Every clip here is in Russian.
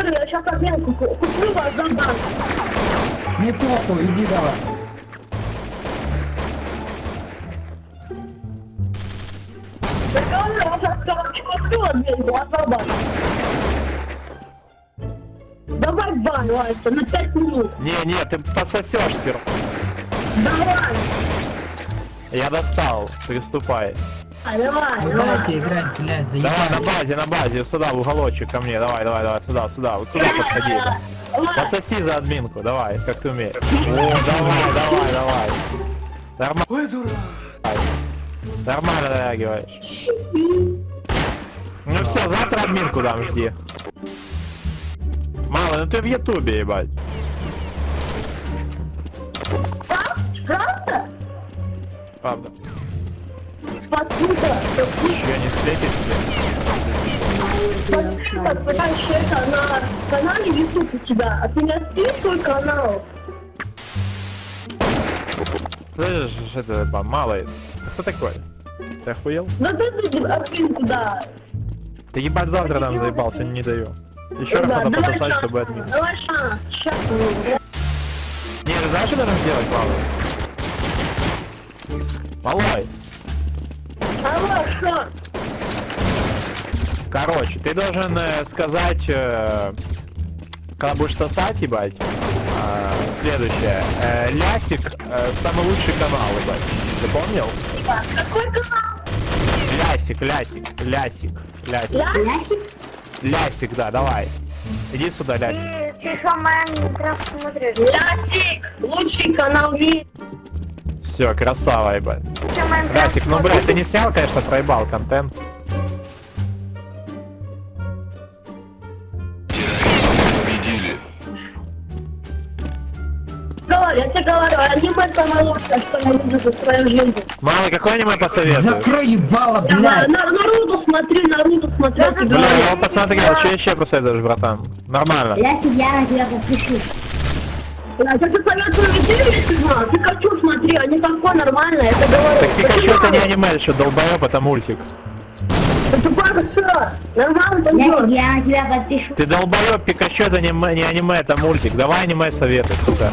говорю, я сейчас обменку ку- куплю вас за банк. Не похуй, иди давай. Я говорю, я сейчас, короче, куплю обменку, а за банк. Давай бан, Вася, на 5 минут. Не-не, ты подсосешь сперва. Давай. Я достал, приступай. А, давай, давай. Играть, блядь, Давай на базе, на базе, сюда, в уголочек ко мне, давай, давай, давай, сюда, сюда, вот сюда подходи. Давай. Подсоси за админку, давай, как ты умеешь. О, давай, давай, давай. Нормально. Ой, дурак. Нормально реагируешь. Ну все, завтра админку дам, жди. Мало, ну ты в ютубе, ебать. Правда? Правда. Спасибо. Еще не встретишь Спасибо, понимаешь, это на канале YouTube у тебя, а ты не открой свой канал. Слышишь, это малый. Кто такой? Ты охуел? Ну ты ты админ куда? Ты ебать завтра нам заебался, не даю. Еще раз надо пососать, чтобы админ. Давай шанс. Сейчас. Не, знаешь, что должен сделать, малый? Малой, что? Короче, ты должен э, сказать, э, когда будешь сосать, ебать, э, следующее. Э, Лясик, э, самый лучший канал, ебать. Ты помнил? Какой канал? Лясик, лясик, лясик, лясик. Лясик? Лясик, да, давай. Иди сюда, лясик. Ты что, Майнкрафт смотришь? Лясик! Лучший канал в мире. Все, красава, ебать. Лясик, ну, блядь, ты не снял, конечно, проебал контент. Я тебе говорю, аниме самое что я видел за свою жизнь. Малый, какой аниме посоветуешь? Закрой ебало, блядь. на, Наруто смотри, Наруто смотри, я говорю. я вот посмотрел, что еще посоветуешь, братан? Нормально. Я тебя на тебя подпишусь. Я тебе советую видео, если знал, Пикачу смотри, они такой нормально, я тебе говорю. Так Пикачу это не аниме, еще долбоеб, это мультик. Это тупо все, нормально Я, пойдет. я на тебя подпишусь. Ты долбоеб, Пикачу это не, не аниме, это мультик. Давай аниме советуй, сука.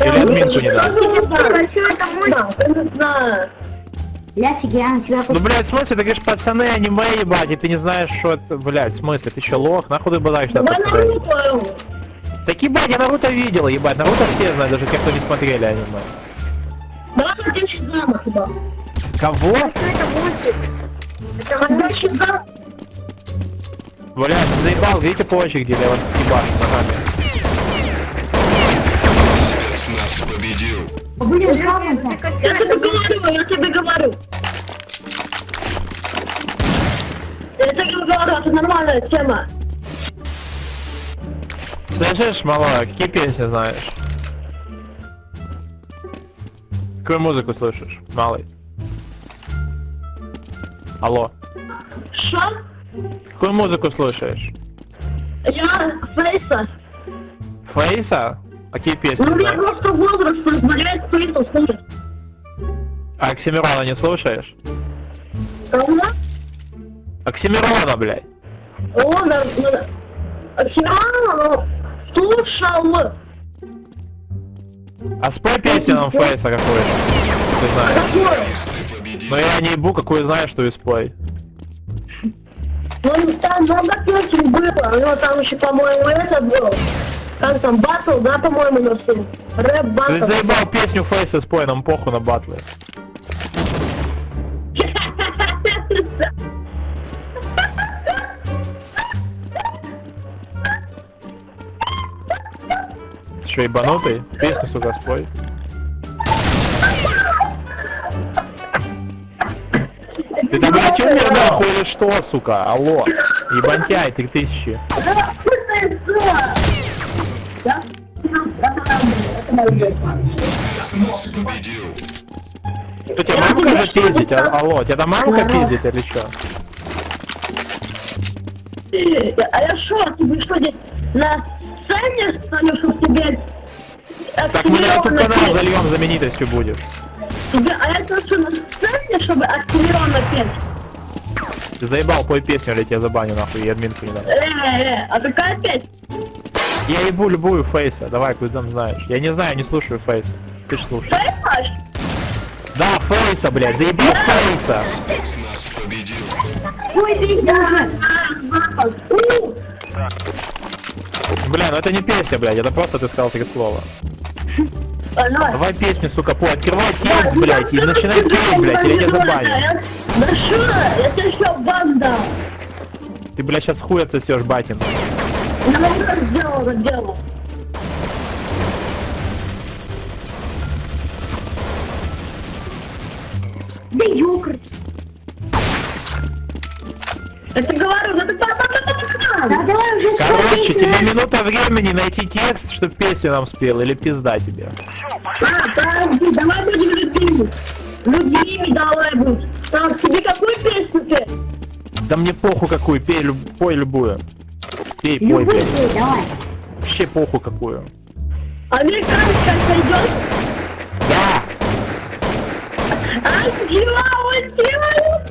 Или админку не дам. Пикачу это мультик. Я не знаю. Лясик, я тебя Ну, блядь, в смысле, ты говоришь, пацаны, аниме ебать, и ты не знаешь, что это, блядь, в смысле, ты еще лох, нахуй ты Давай подстрелить? Наруто. Так ебать, я Наруто видел, ебать, Наруто все знают, даже те, кто не смотрели аниме. Давай один Шизама туда. Кого? Это мультик? Это Когда мультик. Шизам... Блядь, ты заебал, видите по очереди, я вас ебашу ногами. Блин, жалко. Я тебе говорю, я тебе говорю. Я тебе говорю, это нормальная тема. Слышишь, малая, какие песни знаешь? Какую музыку слышишь, малый? Алло. Что? Какую музыку слушаешь? Я Фейса. Фейса? Какие песни Ну, у меня просто возраст позволяет Фейса слушать. А Оксимирона не слушаешь? Кого? Оксимирона, блядь. О, да, да. Океана, слушал. А спой песню нам Фейса какую-то. Ты знаешь. Какой? Но я не ебу, какую знаешь, что и спой. Ну, там много песен было, у него там еще, по-моему, это был. Как там, батл, да, по-моему, всем? Рэп Ты батл. заебал песню Фейса спой, нам похуй на батлы. Что, ебанутый? Песню, сука, спой. Ты там, блядь, умер нахуй или что, сука? Алло. Ебантяй, три тысячи. Что, тебя мамка же пиздит? А- Алло, тебя там мамка пиздит или что? А я шо, тебе что здесь на сцене станешь, что тебе Так мы на YouTube канал зальем знаменитостью будешь. Тебе, а я что на сцене, чтобы активированно петь? Ты заебал, пой песню, или тебя забаню нахуй, и админку не дам. Э, э, а какая песня? Я ебу любую фейса, давай, ты там знаешь. Я не знаю, не слушаю фейс. Ты ж слушаешь. Понимаешь? Да, фейса, блядь, заебал фейса. Ой, ты Да, да, У, Бля, ну это не песня, блядь, это просто ты сказал три слова. давай. Песню, сука, пой, открывай текст, блядь, и начинай петь, блядь, или я забаню. Да что? Я тебе что, банда? Ты, блядь, сейчас хуй отсосешь, батин. Я вам так сделал, делал. Да ёкр. Это говорю, да ты Да давай уже Короче, тебе минута времени найти текст, чтоб песню нам спел, или пизда тебе. А, подожди, давай будем людьми. Людьми давай будь. Так, тебе какую песню петь? Да мне похуй какую, пей, люб- пой любую. Пей, пой, блядь. пей, давай. Вообще похуй какую. Американская сойдет? Да! Ай, дела, ой, дела,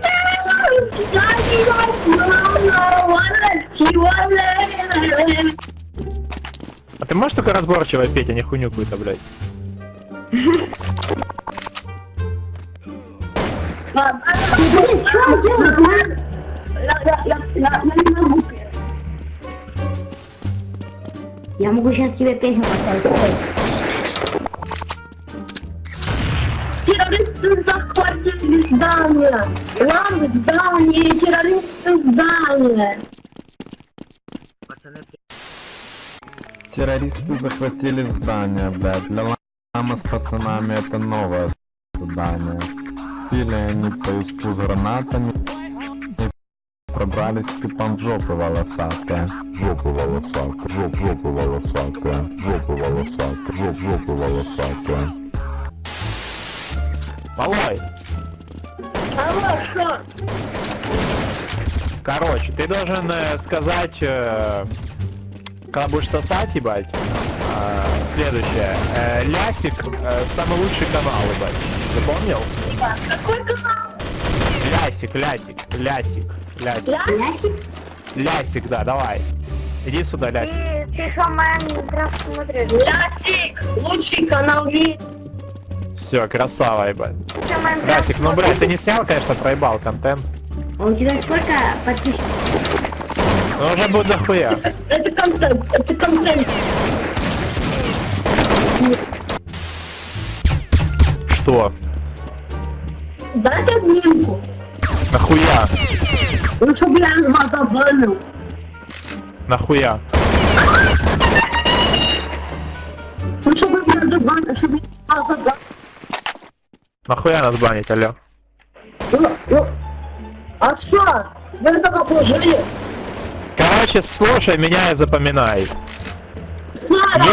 А ты можешь только разборчиво петь, а не хуйню какую-то, блядь? Я, я, я, я, я не могу. Я сейчас тебе песню поставить. Террористы захватили здание. Здание, террористы здание. Террористы захватили здание, блядь. Для лама с пацанами это новое задание. Пили они по испу с гранатами и пробрались типом в жопы волосатые. Жопы волосатые, жоп, жопы волосатые, жопы волосатые, жоп, жопы волосатые. Малой? Короче, ты должен э, сказать, э, когда будешь сосать, ебать, э, следующее. Э, Лясик, э, самый лучший канал, ебать. Запомнил? Какой канал? Лясик, лясик, лясик, лясик. Я? Ясик? Лясик, да, давай. Иди сюда, лясик. Ты, ты что, Майнкрафт смотришь? Лясик, лучший канал в мире. Все, красава, ебать. Что, Лясик, ну, блядь, ты не снял, конечно, проебал контент. А у тебя сколько подписчиков? Но уже будет дохуя. Это контент, это контент. Что? Дайте админку. Нахуя? Ну, чтобы я вас забанил. Нахуя? Ну, чтобы я забанил, чтобы я вас забанил. Нахуя нас банить, алло? Ну, ну, а что? Вы этого положили? Короче, слушай меня и запоминай.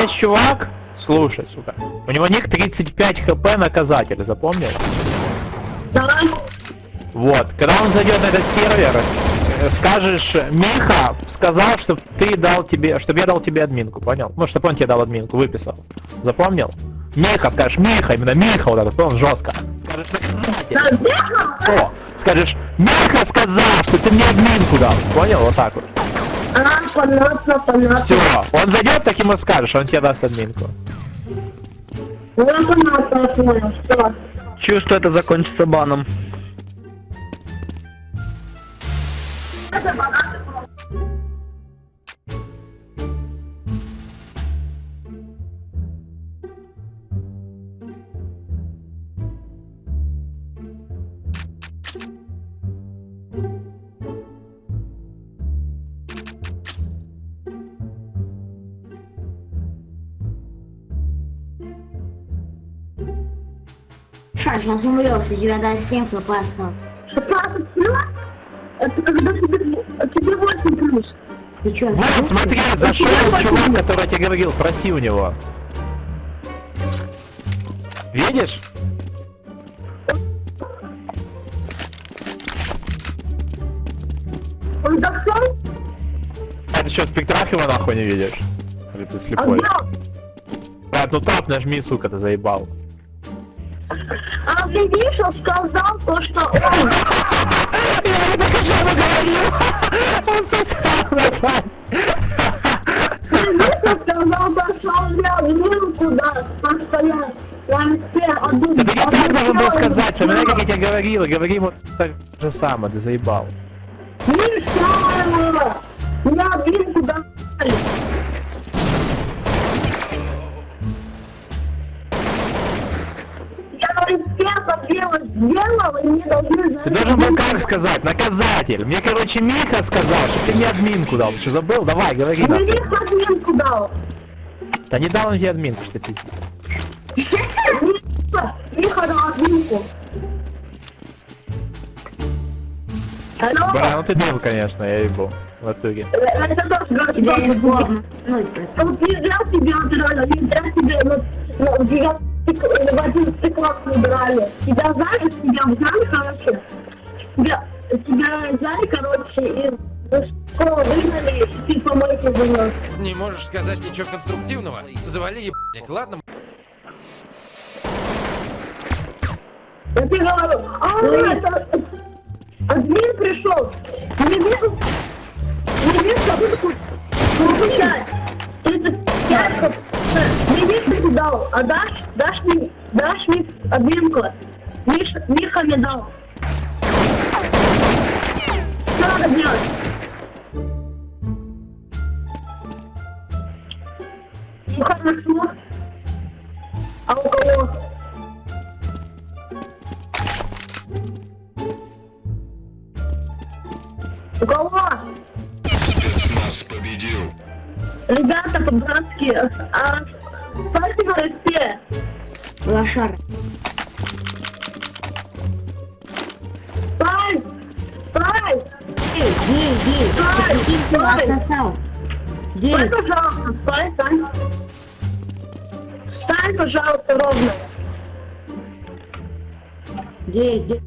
Есть чувак, слушай, сука. У него ник 35 хп наказатель, запомнил? давай. Вот, когда он зайдет на этот сервер, скажешь, Миха сказал, чтобы ты дал тебе, чтобы я дал тебе админку, понял? Ну, чтобы он тебе дал админку, выписал. Запомнил? Миха, скажешь, Миха, именно Миха, вот этот, он жестко. О, скажешь, Миха сказал, что ты мне админку дал. Понял? Вот так вот. А, понятно, понятно. Все, он зайдет, так ему скажешь, он тебе даст админку. Ну, понятно, я понял, все. Чувствую, это закончится баном. Ша, сейчас умрешь, у тебя даже 7 хп осталось. 16 плюс? Это когда тебе, тебе 8 плюс. Ты чё, Вот, смотри, зашел чувак, который я тебе говорил, спроси у него. Видишь? Он зашел? А ты что, спектрах его нахуй не видишь? Или ты А слепой? где? Брат, ну тап нажми, сука, ты заебал. А Гребешев сказал то, что он... Я не хочу Он тут сказал то, что он вел куда постоянно. А да ты не так было сказать, что, как я тебе говорил говори вот так же самое, ты заебал. Ну? Я инспектор дело сделал, и мне должны Ты должен был как сказать, наказатель. Мне, короче, Миха сказал, что ты мне админку дал. Ты что, забыл? Давай, говори. Мне. Миша админку дал. Да не дал он тебе админку, что ты. Миша дал админку. Алло? Бля, ну ты бил, конечно, я ебу. В итоге. Это тоже говорит, что не сложно. Ну. Вот нельзя тебе натурально, нельзя тебе ну, в один стекло убирали. Тебя знали, тебя взяли, короче. Тебя, тебя взяли, короче, и из школы выгнали, и ты помойки занес. Не можешь сказать ничего конструктивного? Завали ебаник, ладно? Я тебе говорю, а, это... Админ пришел. Не вижу... Не вижу, выпуск. Получать. 35. Вижу, ты дал. А дашь, дашь мне, дашь мне админку. Миша, Миха мне дал. Что надо делать? Миха нашло. А у кого? У кого? Ребята, по-братски, а спасибо. Лошар. Стой! Стой! Эй, гей, гей, Стой! Стой! Стой, Гей, пожалуйста, стой, стой. Встань, пожалуйста, ровно. гей, гей.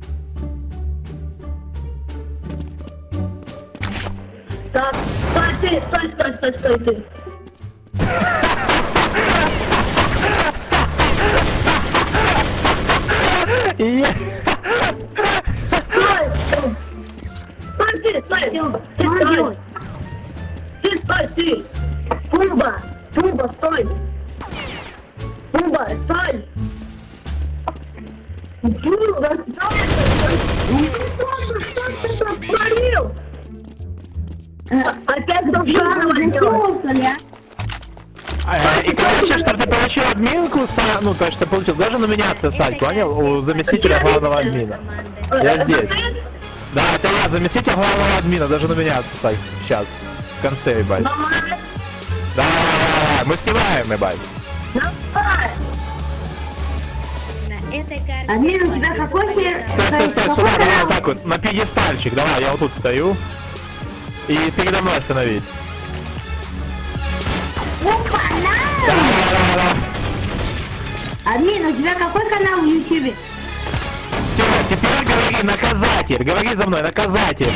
Так, стой, ты, стой, стой, стой, стой, ты. И я... Стой! Стой, ты, стой, ты, ты, стой. Ты, стой, ты. Туба, Туба, стой. Туба, стой. Туба, стой. Что ты, что ты сотворил? Опять должна делать. И короче, чтобы ты получил админку, са- ну то, что ты получил, должен у меня отсосать, понял? У заместителя главного админа. Я здесь. Да, это я, заместитель главного админа, даже на меня отсосать. Сейчас. В конце, ебать. Да, мы снимаем, ебать. давай. На этой карте Админ, у тебя какой се- Стой, стой, стой, сюда, давай вот так вот, на пьедестальчик, давай, я вот тут стою. И передо мной остановись. Опа. Админ, у тебя какой канал в Ютубе? Всё, теперь говори, наказатель, говори за мной, наказатель.